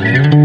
Mm-hmm.